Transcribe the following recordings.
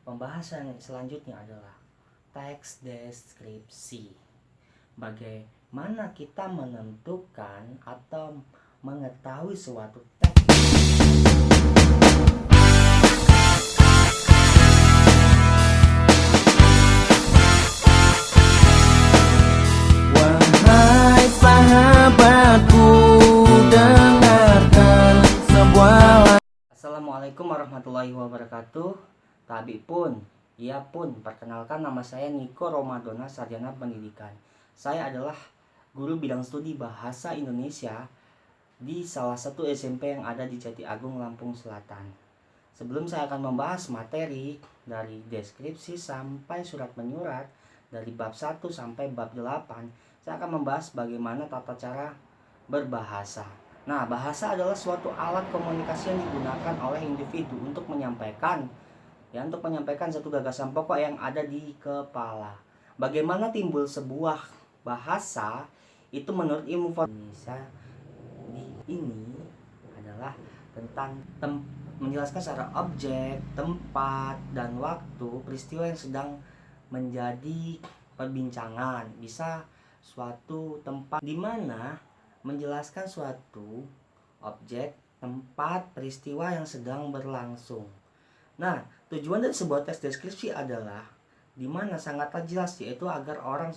Pembahasan selanjutnya adalah teks deskripsi. Bagaimana kita menentukan atau mengetahui suatu teks Wahai sahabatku dengarkan sebuah Assalamualaikum warahmatullahi wabarakatuh Tabi pun, ia pun Perkenalkan nama saya Niko Romadona Sarjana Pendidikan. Saya adalah guru bidang studi Bahasa Indonesia Di salah satu SMP yang ada di Jati Agung, Lampung Selatan. Sebelum saya akan membahas materi dari deskripsi sampai surat menyurat Dari bab 1 sampai bab 8 Saya akan membahas bagaimana tata cara berbahasa. Nah, bahasa adalah suatu alat komunikasi yang digunakan oleh individu untuk menyampaikan ya untuk menyampaikan satu gagasan pokok yang ada di kepala. Bagaimana timbul sebuah bahasa itu menurut ilmu Indonesia di ini adalah tentang tem, menjelaskan secara objek, tempat dan waktu peristiwa yang sedang menjadi perbincangan. Bisa suatu tempat di mana menjelaskan suatu objek, tempat, peristiwa yang sedang berlangsung. Nah, tujuan dari sebuah teks deskripsi adalah di mana sangatlah jelas yaitu agar orang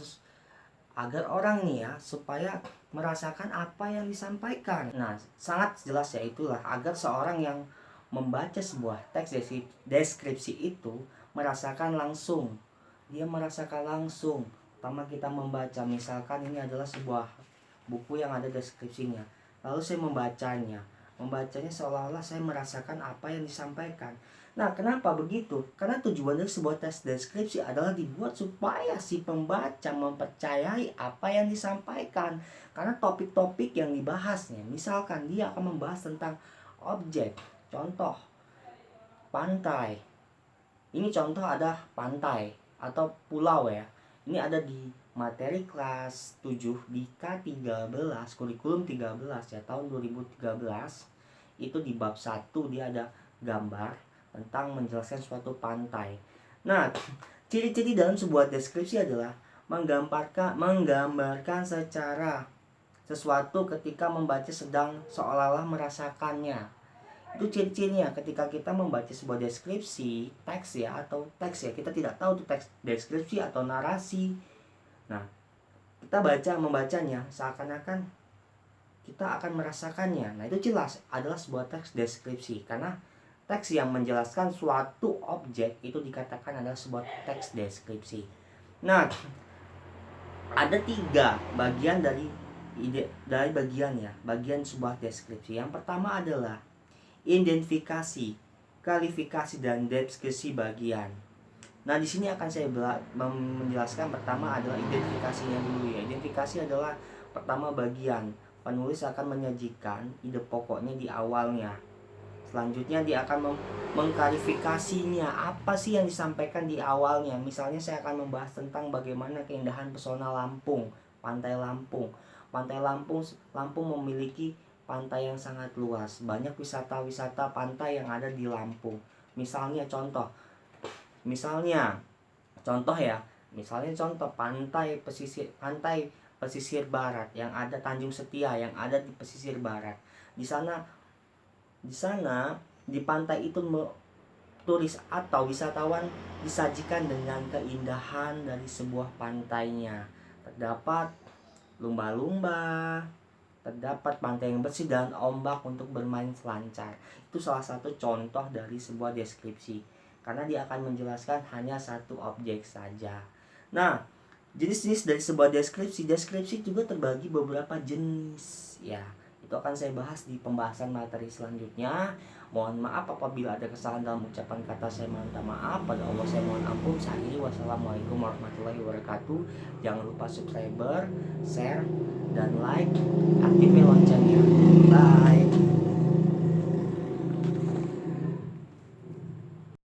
agar orang nih ya supaya merasakan apa yang disampaikan. Nah, sangat jelas ya itulah agar seorang yang membaca sebuah teks deskripsi itu merasakan langsung. Dia merasakan langsung. Pertama kita membaca misalkan ini adalah sebuah buku yang ada deskripsinya. Lalu saya membacanya. Membacanya seolah-olah saya merasakan apa yang disampaikan. Nah, kenapa begitu? Karena tujuan dari sebuah tes deskripsi adalah dibuat supaya si pembaca mempercayai apa yang disampaikan. Karena topik-topik yang dibahasnya, misalkan dia akan membahas tentang objek, contoh pantai. Ini contoh ada pantai atau pulau ya. Ini ada di materi kelas 7 di K13 kurikulum 13 ya tahun 2013 itu di bab 1 dia ada gambar tentang menjelaskan suatu pantai. Nah, ciri-ciri dalam sebuah deskripsi adalah menggambarkan menggambarkan secara sesuatu ketika membaca sedang seolah-olah merasakannya. Itu ciri-cirinya ketika kita membaca sebuah deskripsi teks ya atau teks ya kita tidak tahu itu teks deskripsi atau narasi Nah, kita baca membacanya seakan-akan kita akan merasakannya. Nah, itu jelas adalah sebuah teks deskripsi karena teks yang menjelaskan suatu objek itu dikatakan adalah sebuah teks deskripsi. Nah, ada tiga bagian dari ide dari bagian ya, bagian sebuah deskripsi. Yang pertama adalah identifikasi, kualifikasi dan deskripsi bagian. Nah, di sini akan saya menjelaskan pertama adalah identifikasinya dulu ya. Identifikasi adalah pertama bagian. Penulis akan menyajikan ide pokoknya di awalnya. Selanjutnya dia akan mengklarifikasinya apa sih yang disampaikan di awalnya. Misalnya saya akan membahas tentang bagaimana keindahan pesona Lampung, Pantai Lampung. Pantai Lampung Lampung memiliki pantai yang sangat luas. Banyak wisata-wisata pantai yang ada di Lampung. Misalnya contoh misalnya contoh ya misalnya contoh pantai pesisir pantai pesisir barat yang ada Tanjung Setia yang ada di pesisir barat di sana di sana di pantai itu turis atau wisatawan disajikan dengan keindahan dari sebuah pantainya terdapat lumba-lumba terdapat pantai yang bersih dan ombak untuk bermain selancar itu salah satu contoh dari sebuah deskripsi karena dia akan menjelaskan hanya satu objek saja. Nah, jenis-jenis dari sebuah deskripsi, deskripsi juga terbagi beberapa jenis ya. Itu akan saya bahas di pembahasan materi selanjutnya. Mohon maaf apabila ada kesalahan dalam ucapan kata saya minta maaf pada Allah saya mohon ampun. Saya wassalamualaikum warahmatullahi wabarakatuh. Jangan lupa subscriber, share, dan like, aktifin loncengnya. Bye.